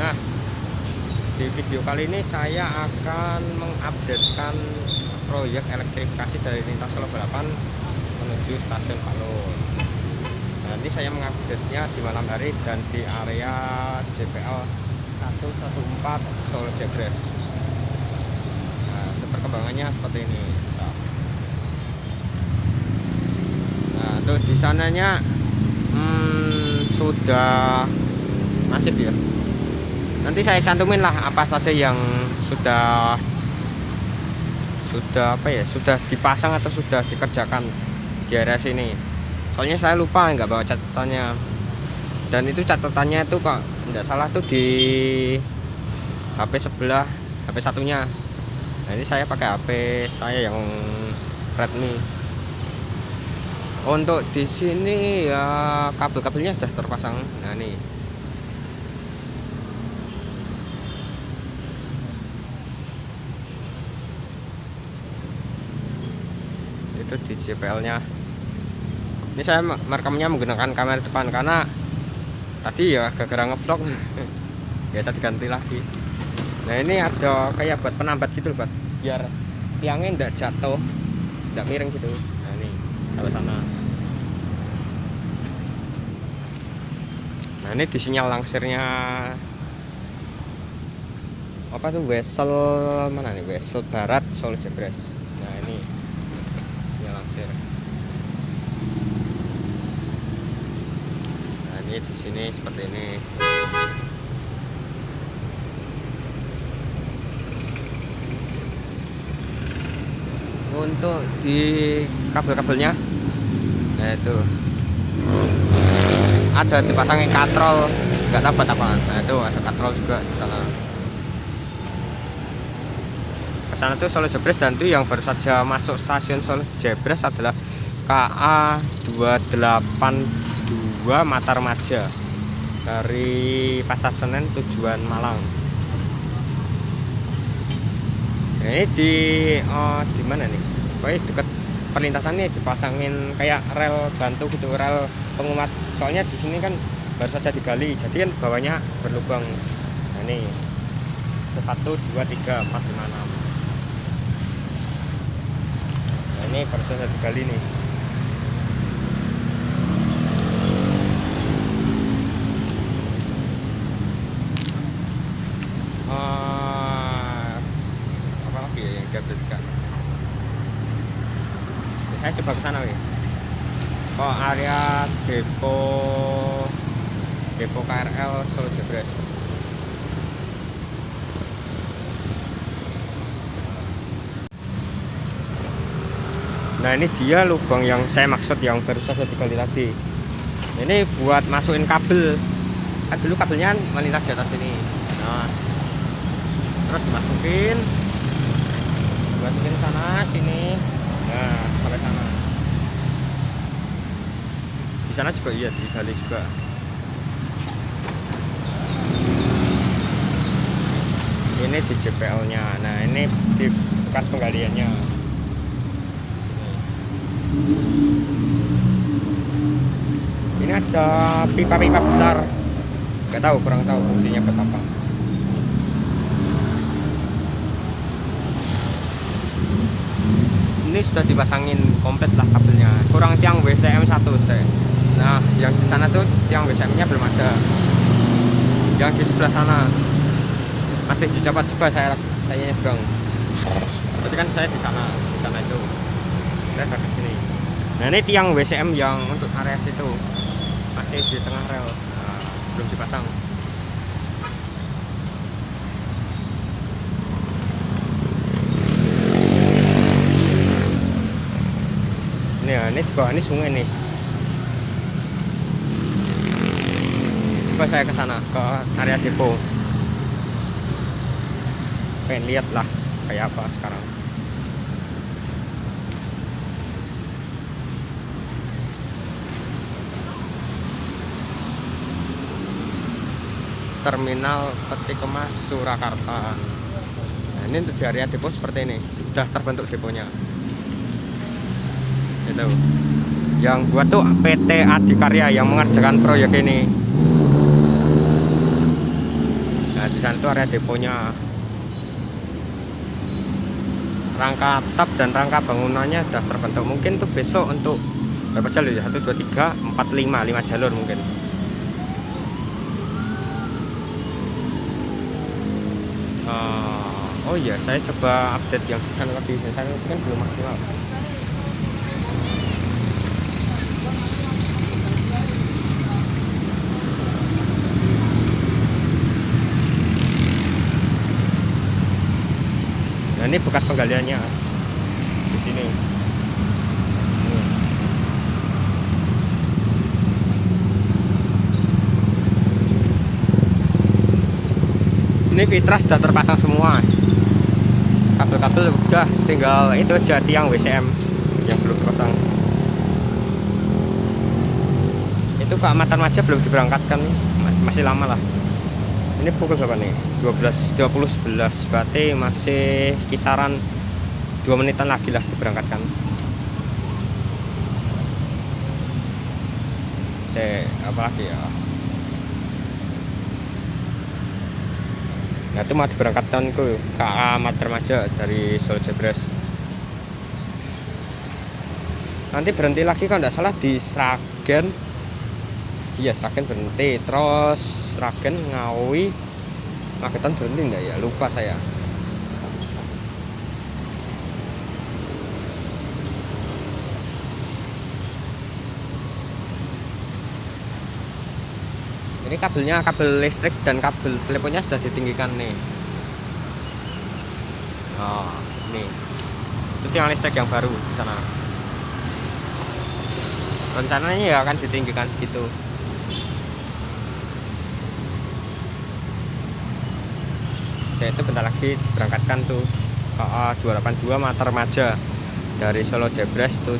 Nah di video kali ini saya akan mengupdatekan proyek elektrifikasi dari lintas Solo Balapan menuju stasiun Palur Nanti saya mengupdate nya di malam hari dan di area JPL 114 Solo Jagres. Nah perkembangannya seperti ini. Nah, untuk di sananya hmm, sudah masif ya. Nanti saya santumin lah apa saja yang sudah sudah apa ya sudah dipasang atau sudah dikerjakan di area sini. Soalnya saya lupa nggak bawa catatannya. Dan itu catatannya itu kok nggak salah tuh di HP sebelah HP satunya. Nah ini saya pakai HP saya yang Redmi untuk di sini ya kabel-kabelnya sudah terpasang nah ini itu di JPL nya ini saya merekamnya menggunakan kamera depan karena tadi ya gara-gara ngevlog biasa diganti lagi. Nah ini ada kayak buat penambat gitu buat biar tiangnya tidak jatuh tidak miring gitu. Sampai sana. Nah ini di sinyal langsirnya apa tuh? Wesel mana nih? Wesel barat Solo Jebres nah ini sinyal langsir nah ini di sini seperti ini. Untuk di kabel-kabelnya? Nah itu. Ada dipasangin katrol. Nggak tahu apa. Nah itu ada katrol juga di sana. Ke sana tuh Solo Jebres dan itu yang baru saja masuk stasiun Solo Jebres adalah KA 282 Matar Maja dari Pasar Senen tujuan Malang. Ini di oh, di mana nih? Pokoknya dekat perlintasan ini dipasangin kayak rel bantu gitu rel pengumat. Soalnya di sini kan baru saja digali jadi kan bawahnya berlubang. Nah ini. Ke satu dua tiga empat lima enam. Nah ini baru saja digali nih coba ke sana wih oh area depo depo KRL Solo Jebres. Nah ini dia lubang yang saya maksud yang baru saja digali tadi. Ini buat masukin kabel. Kan dulu kabelnya melintas di atas sini nah terus dimasukin sana sini nah sampai sana di sana juga iya digali juga. Ini di JPL nya nah ini di bekas penggaliannya. Ini ada pipa-pipa besar. Nggak tahu kurang tahu fungsinya buat apa. Ini sudah dipasangin komplit lah kabelnya. Kurang tiang WCM satu saya nah yang di sana tuh tiang WCM nya belum ada. Yang di sebelah sana. Masih dicoba coba saya saya nyebrang. Tapi kan saya di sana di sana itu. Saya ke sini. Nah ini tiang WCM yang untuk area situ. Masih di tengah rel. Nah, belum dipasang. Ini ya ini di ini sungai nih coba saya ke sana ke area depo. Pengen lihat lah kayak apa sekarang. Terminal peti kemas Surakarta. Nah ini untuk di area depo seperti ini. Sudah terbentuk deponya. Itu yang buat tuh PT Adikarya yang mengerjakan proyek ini nah di sana tuh area deponya. Rangka tap dan rangka bangunannya sudah terbentuk. Mungkin tuh besok untuk berapa jalur ya? 1 2 3 4 5 5 jalur mungkin. Uh, oh iya saya coba update yang di sana lagi. Di sana kan belum maksimal ini bekas penggaliannya. Di sini. Ini fitra sudah terpasang semua. Kabel-kabel udah tinggal itu aja tiang WCM yang belum terpasang. Itu ke Amatan Maja belum diberangkatkan masih lama lah ini pukul berapa nih? 12 20 11 berarti masih kisaran 2 menitan lagi lah diberangkatkan. Saya apa lagi ya? Nah itu mau diberangkatkan ke KA Matermaja dari Solo Jebres nanti berhenti lagi kalau tidak salah di Sragen iya Sragen berhenti. Terus Sragen Ngawi. Magetan berhenti enggak ya? Lupa saya. Ini kabelnya kabel listrik dan kabel teleponnya sudah ditinggikan nih. Oh ini itu tiang listrik yang baru di sana. Rencananya ya akan ditinggikan segitu saya itu bentar lagi berangkatkan tuh KA 282 Mater Maja. Dari Solo Jebres tuh.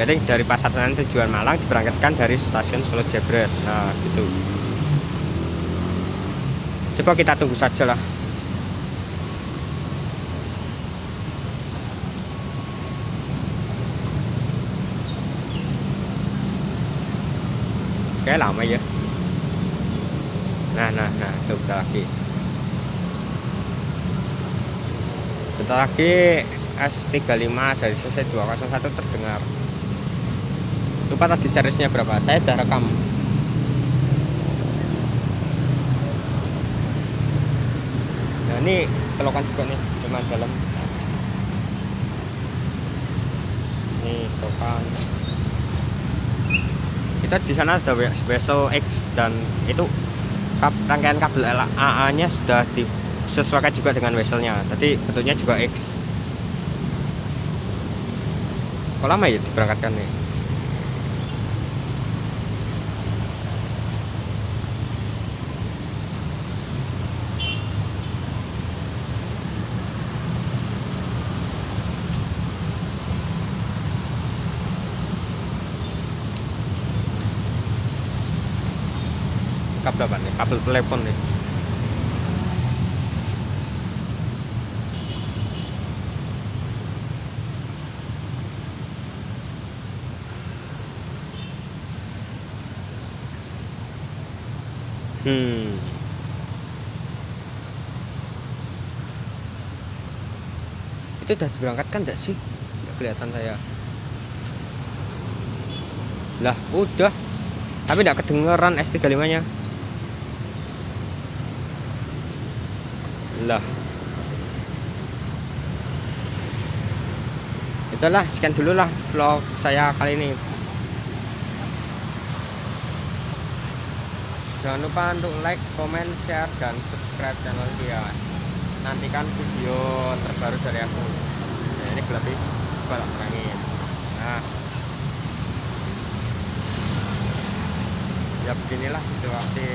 Jadi dari pasar Senen tujuan Malang diberangkatkan dari stasiun Solo Jebres. Nah gitu. Coba kita tunggu saja lah. Kayak lama ya. Nah nah nah tuh lagi bentar lagi S35 dari CC 201 terdengar. Lupa tadi seriesnya berapa? Saya udah rekam. Nah ini selokan juga nih cuma dalam. Ini selokan. Kita di sana ada vessel X dan itu rangkaian kabel AA nya sudah di sesuaikan juga dengan vesselnya tadi bentuknya juga X. Kok lama ya diberangkatkan nih? Kabel apa nih? Kabel telepon nih Hmm. Itu udah diberangkatkan enggak sih? Enggak kelihatan saya. Lah, udah. Tapi enggak kedengeran S35-nya. Lah. Itulah sekian dulu lah vlog saya kali ini. Jangan lupa untuk like, comment, share, dan subscribe channel dia nantikan video terbaru dari aku. Nah, ini berarti balap terangin nah. Ya beginilah situasi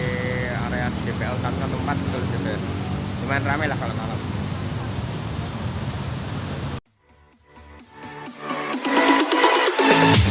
area JPL 114 Solo Jebres lumayan ramai lah kalau malam. Thank